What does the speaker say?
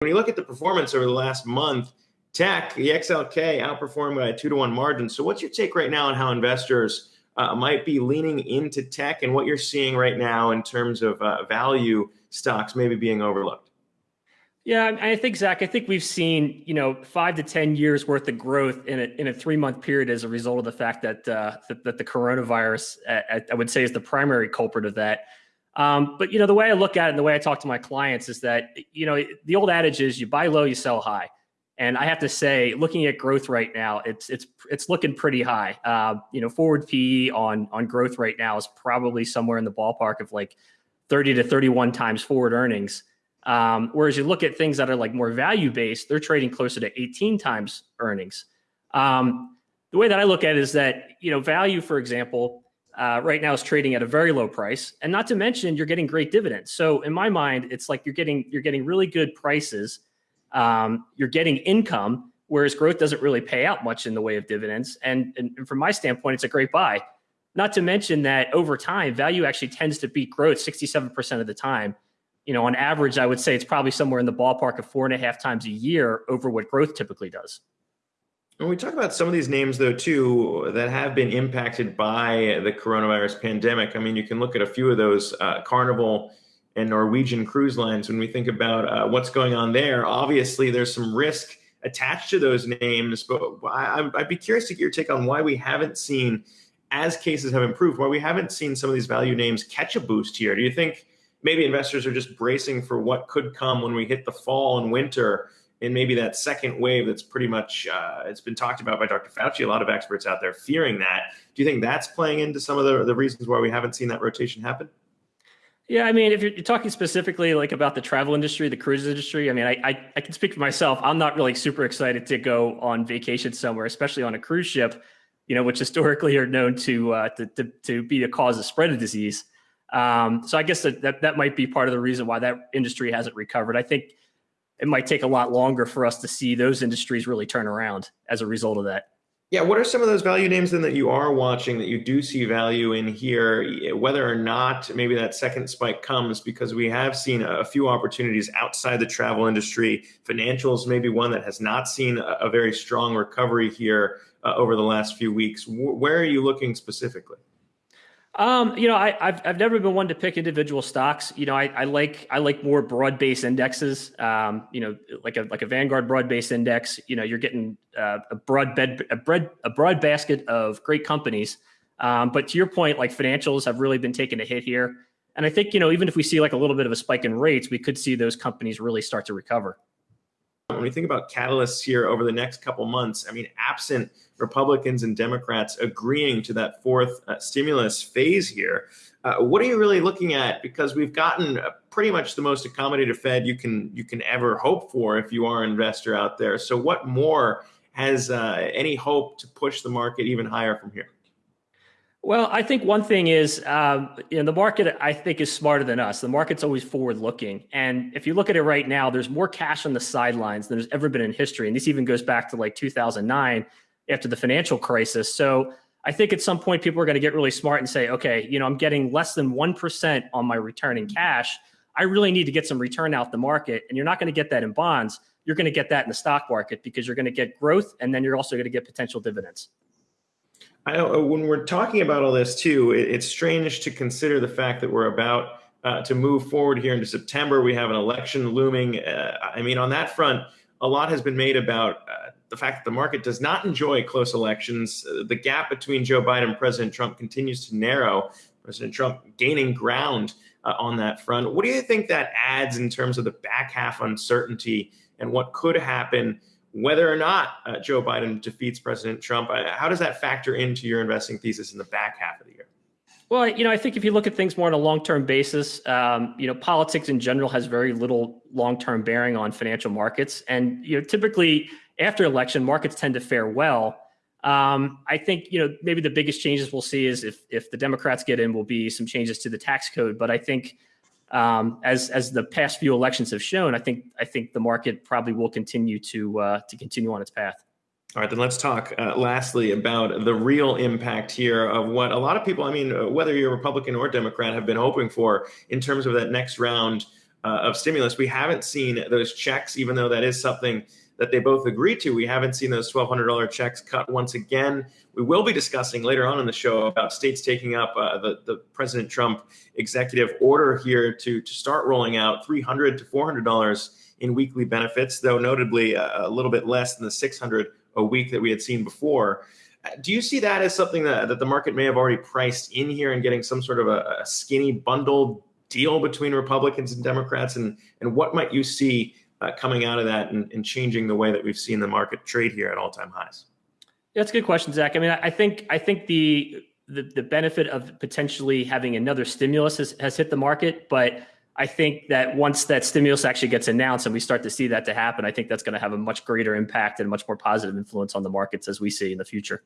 When you look at the performance over the last month, tech, the XLK outperformed by a two to one margin. So, what's your take right now on how investors uh, might be leaning into tech and what you're seeing right now in terms of uh, value stocks maybe being overlooked? Yeah, I think Zach. I think we've seen you know five to ten years worth of growth in a in a three month period as a result of the fact that uh, that, that, the coronavirus, I would say, is the primary culprit of that. Um, but you know the way I look at it, and the way I talk to my clients is that you know the old adage is you buy low, you sell high. And I have to say, looking at growth right now, it's it's it's looking pretty high. Uh, you know, forward PE on on growth right now is probably somewhere in the ballpark of like 30 to 31 times forward earnings. Um, whereas you look at things that are like more value based, they're trading closer to 18 times earnings. Um, the way that I look at it is that you know value, for example, uh, right now is trading at a very low price, and not to mention you're getting great dividends. So in my mind, it's like you're getting you're getting really good prices um, you're getting income, whereas growth doesn't really pay out much in the way of dividends. And, and from my standpoint, it's a great buy. Not to mention that over time, value actually tends to beat growth 67% of the time. You know, on average, I would say it's probably somewhere in the ballpark of four and a half times a year over what growth typically does. When we talk about some of these names, though, too, that have been impacted by the coronavirus pandemic, I mean, you can look at a few of those. Uh, Carnival and Norwegian cruise lines, when we think about uh, what's going on there, obviously there's some risk attached to those names. But I, I'd be curious to get your take on why we haven't seen, as cases have improved, why we haven't seen some of these value names catch a boost here. Do you think maybe investors are just bracing for what could come when we hit the fall and winter? And maybe that second wave that's pretty much uh, it's been talked about by Dr. Fauci. A lot of experts out there fearing that. Do you think that's playing into some of the, the reasons why we haven't seen that rotation happen? Yeah, I mean, if you're talking specifically like about the travel industry, the cruise industry, I mean, I, I, I can speak for myself. I'm not really super excited to go on vacation somewhere, especially on a cruise ship, you know, which historically are known to uh, to, to, to be a cause of spread of disease. Um, so I guess that, that that might be part of the reason why that industry hasn't recovered. I think it might take a lot longer for us to see those industries really turn around as a result of that. Yeah, what are some of those value names then that you are watching that you do see value in here, whether or not maybe that second spike comes? Because we have seen a few opportunities outside the travel industry. Financials, maybe one that has not seen a, very strong recovery here uh, over the last few weeks. where are you looking specifically? Um, you know, I, have I've never been one to pick individual stocks. You know, I, I like I like more broad based indexes. Um, you know, like a like a Vanguard broad based index. You know, you're getting uh, a broad bed a broad a broad basket of great companies. Um, but to your point, like financials have really been taking a hit here. And I think you know, even if we see like a little bit of a spike in rates, we could see those companies really start to recover. When we think about catalysts here over the next couple months, I mean, absent Republicans and Democrats agreeing to that fourth uh, stimulus phase here, uh, what are you really looking at? Because we've gotten pretty much the most accommodative Fed you can you can ever hope for if you are an investor out there. So, what more has uh, any hope to push the market even higher from here? Well, I think one thing is, um, you know, the market I think is smarter than us. The market's always forward looking, and if you look at it right now, there's more cash on the sidelines than there's ever been in history, and this even goes back to like 2009 after the financial crisis. So I think at some point people are going to get really smart and say, okay, you know, I'm getting less than one percent on my return in cash. I really need to get some return out the market, and you're not going to get that in bonds. You're going to get that in the stock market because you're going to get growth, and then you're also going to get potential dividends. I uh, when we're talking about all this too, it, it's strange to consider the fact that we're about uh, to move forward here into September. We have an election looming. Uh, I mean, on that front, a lot has been made about uh, the fact that the market does not enjoy close elections. Uh, the gap between Joe Biden and President Trump continues to narrow. President Trump gaining ground uh, on that front. What do you think that adds in terms of the back half uncertainty and what could happen? Whether or not uh, Joe Biden defeats President Trump. Uh, how does that factor into your investing thesis in the back half of the year? Well, you know, I think if you look at things more on a long-term basis, um, you know, politics in general has very little long-term bearing on financial markets, and you know, typically after election, markets tend to fare well. Um, I think you know maybe the biggest changes we'll see is if if the Democrats get in, will be some changes to the tax code. But I think um, as as the past few elections have shown, I think I think the market probably will continue to uh, to continue on its path. All right, then let's talk uh, lastly about the real impact here of what a lot of people, I mean, uh, whether you're Republican or Democrat, have been hoping for in terms of that next round uh, of stimulus. We haven't seen those checks, even though that is something that they both agreed to. We haven't seen those $1,200 checks cut once again. We will be discussing later on in the show about states taking up uh, the, the President Trump executive order here to, to start rolling out 300 to $400 in weekly benefits, though notably a, a little bit less than the 600 a week that we had seen before. Uh, do you see that as something that, that the market may have already priced in here and getting some sort of a, a skinny bundled deal between Republicans and Democrats? And, and what might you see uh, coming out of that and, and, changing the way that we've seen the market trade here at all-time highs? That's a good question, Zach. I mean, I think I think the the, the benefit of potentially having another stimulus has, has hit the market, but I think that once that stimulus actually gets announced and we start to see that to happen, I think that's going to have a much greater impact and much more positive influence on the markets as we see in the future.